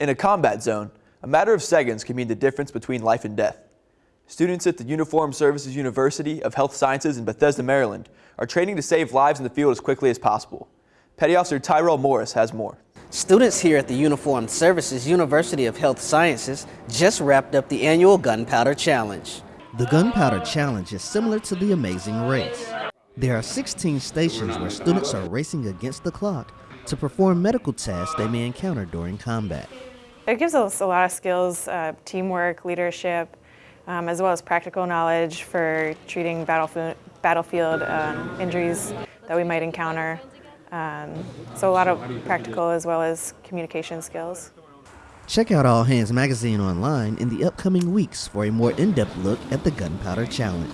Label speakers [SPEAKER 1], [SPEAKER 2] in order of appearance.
[SPEAKER 1] In a combat zone, a matter of seconds can mean the difference between life and death. Students at the Uniformed Services University of Health Sciences in Bethesda, Maryland are training to save lives in the field as quickly as possible. Petty Officer Tyrell Morris has more.
[SPEAKER 2] Students here at the Uniformed Services University of Health Sciences just wrapped up the annual Gunpowder Challenge.
[SPEAKER 3] The Gunpowder Challenge is similar to the Amazing Race. There are 16 stations where students are racing against the clock to perform medical tasks they may encounter during combat.
[SPEAKER 4] It gives us a lot of skills, uh, teamwork, leadership, um, as well as practical knowledge for treating battlefield, battlefield um, injuries that we might encounter. Um, so a lot of practical as well as communication skills.
[SPEAKER 3] Check out All Hands Magazine online in the upcoming weeks for a more in-depth look at the Gunpowder Challenge.